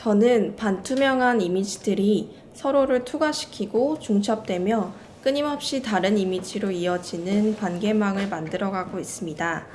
저는 반투명한 이미지들이 서로를 투과시키고 중첩되며 끊임없이 다른 이미지로 이어지는 관계망을 만들어가고 있습니다.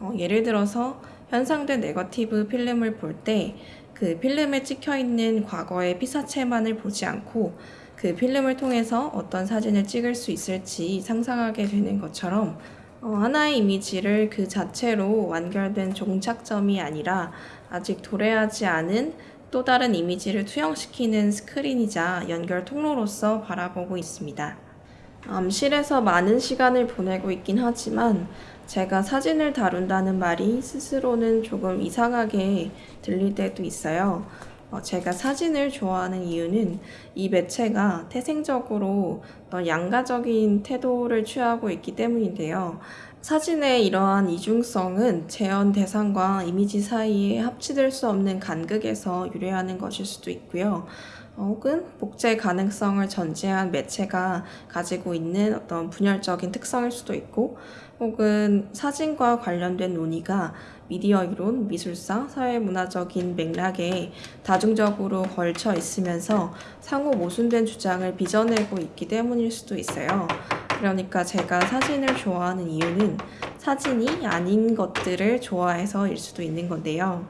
어, 예를 들어서 현상된 네거티브 필름을 볼 때 그 필름에 찍혀 있는 과거의 피사체만을 보지 않고 그 필름을 통해서 어떤 사진을 찍을 수 있을지 상상하게 되는 것처럼 어, 하나의 이미지를 그 자체로 완결된 종착점이 아니라 아직 도래하지 않은 또 다른 이미지를 투영시키는 스크린이자 연결 통로로서 바라보고 있습니다. 암실에서 많은 시간을 보내고 있긴 하지만 제가 사진을 다룬다는 말이 스스로는 조금 이상하게 들릴 때도 있어요. 어, 제가 사진을 좋아하는 이유는 이 매체가 태생적으로 양가적인 태도를 취하고 있기 때문인데요. 사진의 이러한 이중성은 재현 대상과 이미지 사이에 합치될 수 없는 간극에서 유래하는 것일 수도 있고요. 어, 혹은 복제 가능성을 전제한 매체가 가지고 있는 어떤 분열적인 특성일 수도 있고 혹은 사진과 관련된 논의가 미디어 이론, 미술사, 사회문화적인 맥락에 다중적으로 걸쳐 있으면서 상호 모순된 주장을 빚어내고 있기 때문일 수도 있어요. 그러니까 제가 사진을 좋아하는 이유는 사진이 아닌 것들을 좋아해서일 수도 있는 건데요.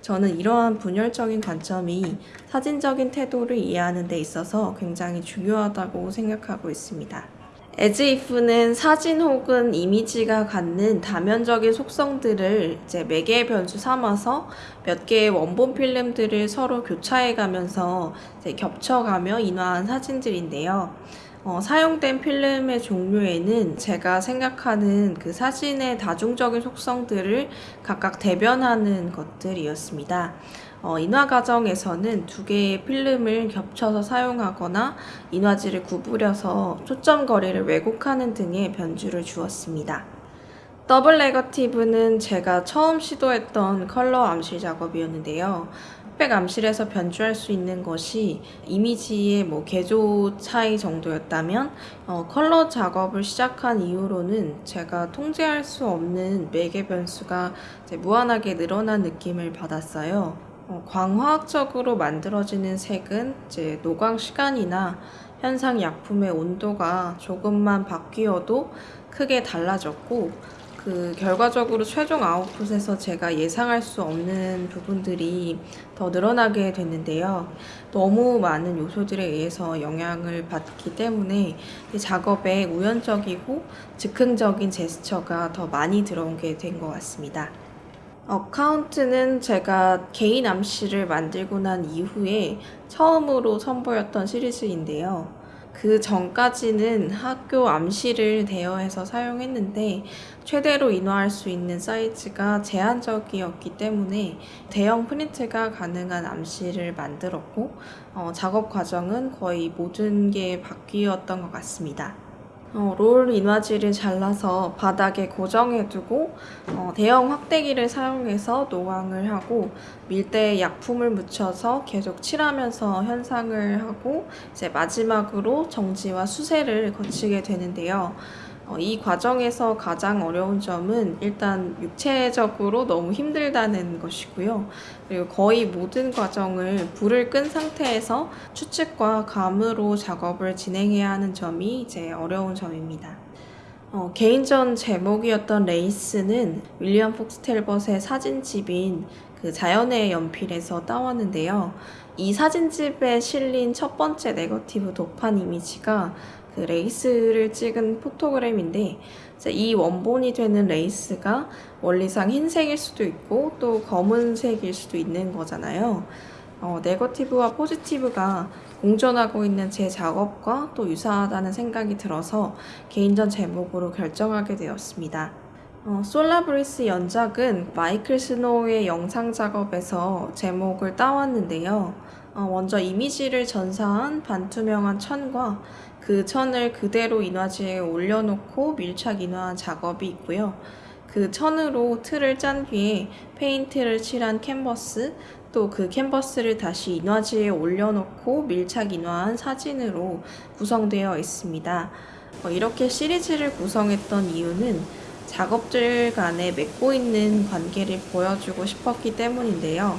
저는 이러한 분열적인 관점이 사진적인 태도를 이해하는 데 있어서 굉장히 중요하다고 생각하고 있습니다. 에즈이프는 사진 혹은 이미지가 갖는 다면적인 속성들을 이제 매개의 변수 삼아서 몇 개의 원본 필름들을 서로 교차해 가면서 겹쳐가며 인화한 사진들인데요. 어, 사용된 필름의 종류에는 제가 생각하는 그 사진의 다중적인 속성들을 각각 대변하는 것들이었습니다. 어, 인화 과정에서는 두 개의 필름을 겹쳐서 사용하거나 인화지를 구부려서 초점 거리를 왜곡하는 등의 변주를 주었습니다. Double Negative는 제가 처음 시도했던 컬러 암실 작업이었는데요. 흑백 암실에서 변주할 수 있는 것이 이미지의 뭐 계조 차이 정도였다면 어, 컬러 작업을 시작한 이후로는 제가 통제할 수 없는 매개 변수가 무한하게 늘어난 느낌을 받았어요. 어, 광화학적으로 만들어지는 색은 이제 노광 시간이나 현상 약품의 온도가 조금만 바뀌어도 크게 달라졌고 그 결과적으로 최종 아웃풋에서 제가 예상할 수 없는 부분들이 더 늘어나게 됐는데요. 너무 많은 요소들에 의해서 영향을 받기 때문에 작업에 우연적이고 즉흥적인 제스처가 더 많이 들어오게 된 것 같습니다. 어카운트는 제가 개인 암시를 만들고 난 이후에 처음으로 선보였던 시리즈인데요. 그 전까지는 학교 암시를 대여해서 사용했는데 최대로 인화할 수 있는 사이즈가 제한적이었기 때문에 대형 프린트가 가능한 암시를 만들었고 어, 작업 과정은 거의 모든 게 바뀌었던 것 같습니다. 어, 롤 인화지를 잘라서 바닥에 고정해두고 어, 대형 확대기를 사용해서 노광을 하고 밀대에 약품을 묻혀서 계속 칠하면서 현상을 하고 이제 마지막으로 정지와 수세를 거치게 되는데요. 어, 이 과정에서 가장 어려운 점은 일단 육체적으로 너무 힘들다는 것이고요. 그리고 거의 모든 과정을 불을 끈 상태에서 추측과 감으로 작업을 진행해야 하는 점이 이제 어려운 점입니다. 어, 개인전 제목이었던 레이스는 윌리엄 폭스 텔벗의 사진집인 그 자연의 연필에서 따왔는데요. 이 사진집에 실린 첫 번째 네거티브 도판 이미지가 그 레이스를 찍은 포토그램인데 이 원본이 되는 레이스가 원리상 흰색일 수도 있고 또 검은색일 수도 있는 거잖아요. 어, 네거티브와 포지티브가 공존하고 있는 제 작업과 또 유사하다는 생각이 들어서 개인전 제목으로 결정하게 되었습니다. 어, Solar Breath 연작은 마이클 스노우의 영상 작업에서 제목을 따왔는데요. 어, 먼저 이미지를 전사한 반투명한 천과 그 천을 그대로 인화지에 올려놓고 밀착 인화한 작업이 있고요. 그 천으로 틀을 짠 뒤에 페인트를 칠한 캔버스, 또 그 캔버스를 다시 인화지에 올려놓고 밀착 인화한 사진으로 구성되어 있습니다. 어, 이렇게 시리즈를 구성했던 이유는 작업들 간에 맺고 있는 관계를 보여주고 싶었기 때문인데요.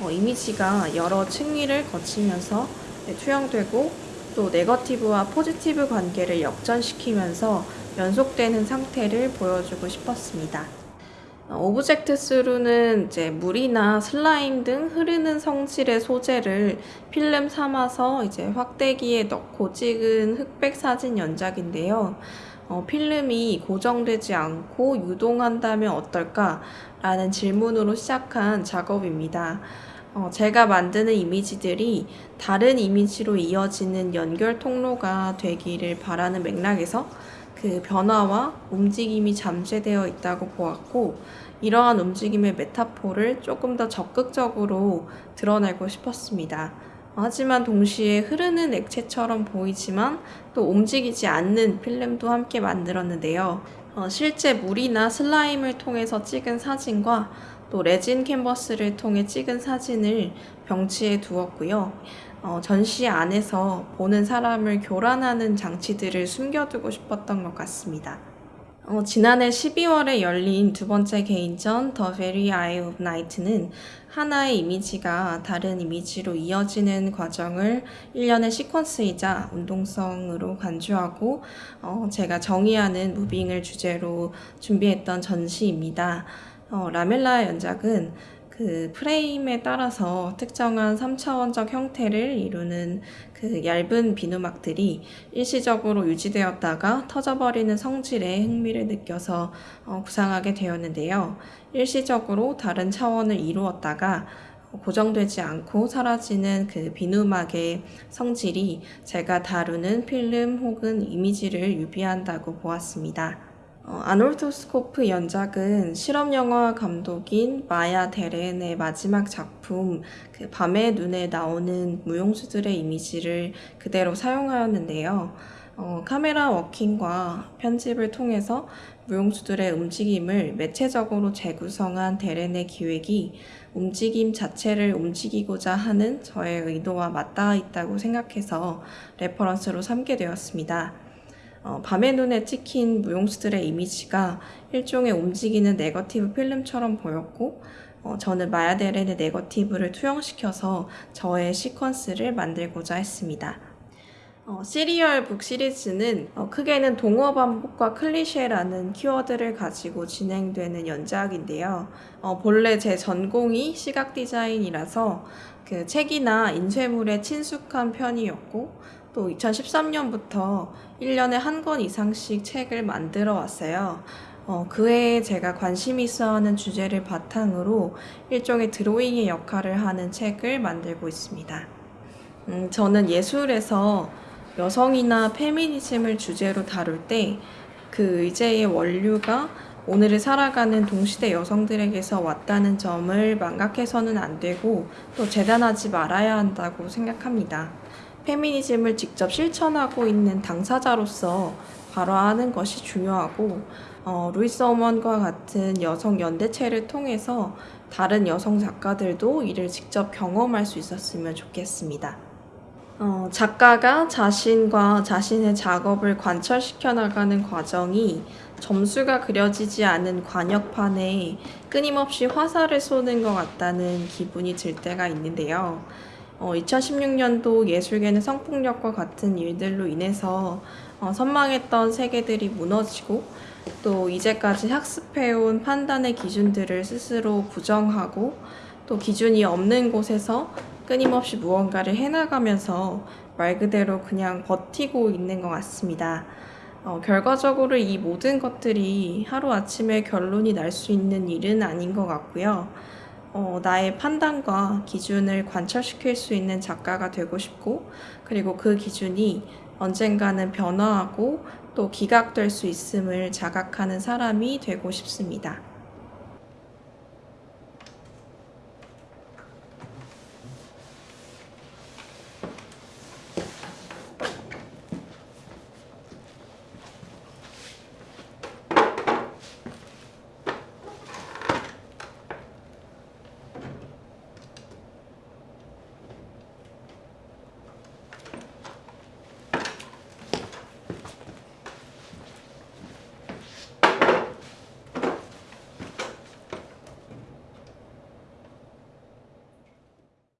어, 이미지가 여러 층위를 거치면서 네, 투영되고 또 네거티브와 포지티브 관계를 역전시키면서 연속되는 상태를 보여주고 싶었습니다. 어, Object Through는 이제 물이나 슬라임 등 흐르는 성질의 소재를 필름 삼아서 이제 확대기에 넣고 찍은 흑백 사진 연작인데요. 어, 필름이 고정되지 않고 유동한다면 어떨까? 라는 질문으로 시작한 작업입니다. 어, 제가 만드는 이미지들이 다른 이미지로 이어지는 연결 통로가 되기를 바라는 맥락에서 그 변화와 움직임이 잠재되어 있다고 보았고 이러한 움직임의 메타포를 조금 더 적극적으로 드러내고 싶었습니다. 하지만 동시에 흐르는 액체처럼 보이지만 또 움직이지 않는 필름도 함께 만들었는데요. 어, 실제 물이나 슬라임을 통해서 찍은 사진과 또 레진 캔버스를 통해 찍은 사진을 병치에 두었고요. 어, 전시 안에서 보는 사람을 교란하는 장치들을 숨겨두고 싶었던 것 같습니다. 어, 지난해 12월에 열린 두 번째 개인전 The Very Eye of Night는 하나의 이미지가 다른 이미지로 이어지는 과정을 일련의 시퀀스이자 운동성으로 간주하고 어, 제가 정의하는 무빙을 주제로 준비했던 전시입니다. 어, 라멜라 연작은 그 프레임에 따라서 특정한 3차원적 형태를 이루는 그 얇은 비누막들이 일시적으로 유지되었다가 터져버리는 성질에 흥미를 느껴서 어, 구상하게 되었는데요. 일시적으로 다른 차원을 이루었다가 고정되지 않고 사라지는 그 비누막의 성질이 제가 다루는 필름 혹은 이미지를 유비한다고 보았습니다. 어, 아놀토스코프 연작은 실험 영화 감독인 마야 데렌의 마지막 작품 그 밤의 눈에 나오는 무용수들의 이미지를 그대로 사용하였는데요. 어, 카메라 워킹과 편집을 통해서 무용수들의 움직임을 매체적으로 재구성한 데렌의 기획이 움직임 자체를 움직이고자 하는 저의 의도와 맞닿아 있다고 생각해서 reference로 삼게 되었습니다. 어, 밤의 눈에 찍힌 무용수들의 이미지가 일종의 움직이는 네거티브 필름처럼 보였고 어, 저는 마야 데렌의 네거티브를 투영시켜서 저의 시퀀스를 만들고자 했습니다. 어, Serial Book 시리즈는 어, 크게는 동어 반복과 클리셰라는 키워드를 가지고 진행되는 연작인데요. 어, 본래 제 전공이 시각 디자인이라서 그 책이나 인쇄물에 친숙한 편이었고 또 2013년부터 1년에 한 권 이상씩 책을 만들어 왔어요. 어, 그 해에 제가 관심 있어 하는 주제를 바탕으로 일종의 드로잉의 역할을 하는 책을 만들고 있습니다. 음, 저는 예술에서 여성이나 페미니즘을 주제로 다룰 때 그 의제의 원류가 오늘을 살아가는 동시대 여성들에게서 왔다는 점을 망각해서는 안 되고 또 재단하지 말아야 한다고 생각합니다. 페미니즘을 직접 실천하고 있는 당사자로서 발화하는 것이 중요하고 어, 루이스 어먼과 같은 여성 연대체를 통해서 다른 여성 작가들도 이를 직접 경험할 수 있었으면 좋겠습니다. 어, 작가가 자신과 자신의 작업을 관철시켜 나가는 과정이 점수가 그려지지 않은 관역판에 끊임없이 화살을 쏘는 것 같다는 기분이 들 때가 있는데요. 어, 2016년도 예술계는 성폭력과 같은 일들로 인해서 어, 선망했던 세계들이 무너지고 또 이제까지 학습해온 판단의 기준들을 스스로 부정하고 또 기준이 없는 곳에서 끊임없이 무언가를 해나가면서 말 그대로 그냥 버티고 있는 것 같습니다. 어, 결과적으로 이 모든 것들이 하루아침에 결론이 날 수 있는 일은 아닌 것 같고요. 어, 나의 판단과 기준을 관철시킬 수 있는 작가가 되고 싶고, 그리고 그 기준이 언젠가는 변화하고 또 기각될 수 있음을 자각하는 사람이 되고 싶습니다.